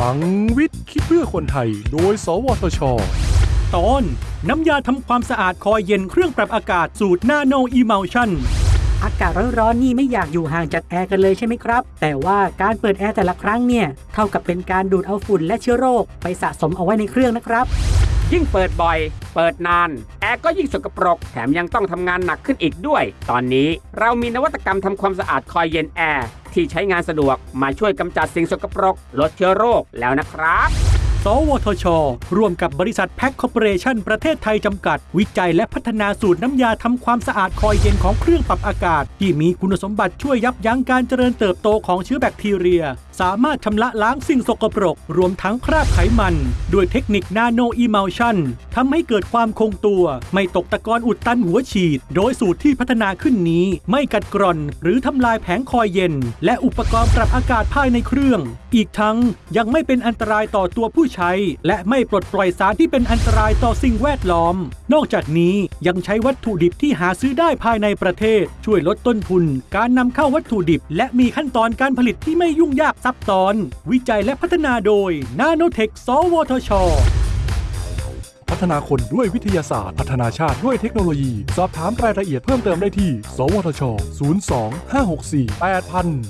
พลังวิทย์คิดเพื่อคนไทย โดย สวทช ตอน น้ำยาทำความสะอาดคอยล์เย็นเครื่องปรับอากาศสูตร nano emulsionอากาศร้อนๆนี่ไม่อยากอยู่ห่างจากแอร์กันเลยใช่ไหมครับ แต่ว่าการเปิดแอร์แต่ละครั้งเนี่ย เท่ากับเป็นการดูดเอาฝุ่นและเชื้อโรคไปสะสมเอาไว้ในเครื่องนะครับ ยิ่งเปิดบ่อย เปิดนาน แอร์ก็ยิ่งสกปรก แถมยังต้องทำงานหนักขึ้นอีกด้วย ตอนนี้เรามีนวัตกรรมทำความสะอาดคอยล์เย็นแอร์ที่ใช้งานสะดวกมาช่วยกำจัดสิ่งสกปรก ลดเชื้อโรคแล้วนะครับสวทช ร่วมกับบริษัทแพ็คคอร์ปอเรชันประเทศไทยจำกัด วิจัยและพัฒนาสูตรน้ำยาทำความสะอาดคอยล์เย็นของเครื่องปรับอากาศ ที่มีคุณสมบัติช่วยยับยั้งการเจริญเติบโตของเชื้อแบคทีเรีย สามารถชำระล้างสิ่งสกปรก รวมทั้งคราบไขมัน ด้วยเทคนิค nanoemulsion ทำให้เกิดความคงตัว ไม่ตกตะกอนอุดตันหัวฉีด โดยสูตรที่พัฒนาขึ้นนี้ ไม่กัดกร่อน หรือทำลายแผงคอยเย็น และอุปกรณ์ปรับอากาศภายในเครื่อง อีกทั้งยังไม่เป็นอันตรายต่อตัวผู้ใช้ และไม่ปลดปล่อยสารที่เป็นอันตรายต่อสิ่งแวดล้อม นอกจากนี้ยังใช้วัตถุดิบที่หาซื้อได้ภายในประเทศ ช่วยลดต้นทุน การนำเข้าวัตถุดิบ และมีขั้นตอนการผลิตที่ไม่ยุ่งยากซับซ้อน วิจัยและพัฒนาโดย นาโนเทค สวทช พัฒนาคนด้วยวิทยาศาสตร์ พัฒนาชาติด้วยเทคโนโลยี สอบถามรายละเอียดเพิ่มเติมได้ที่ สวทช 02 564 8000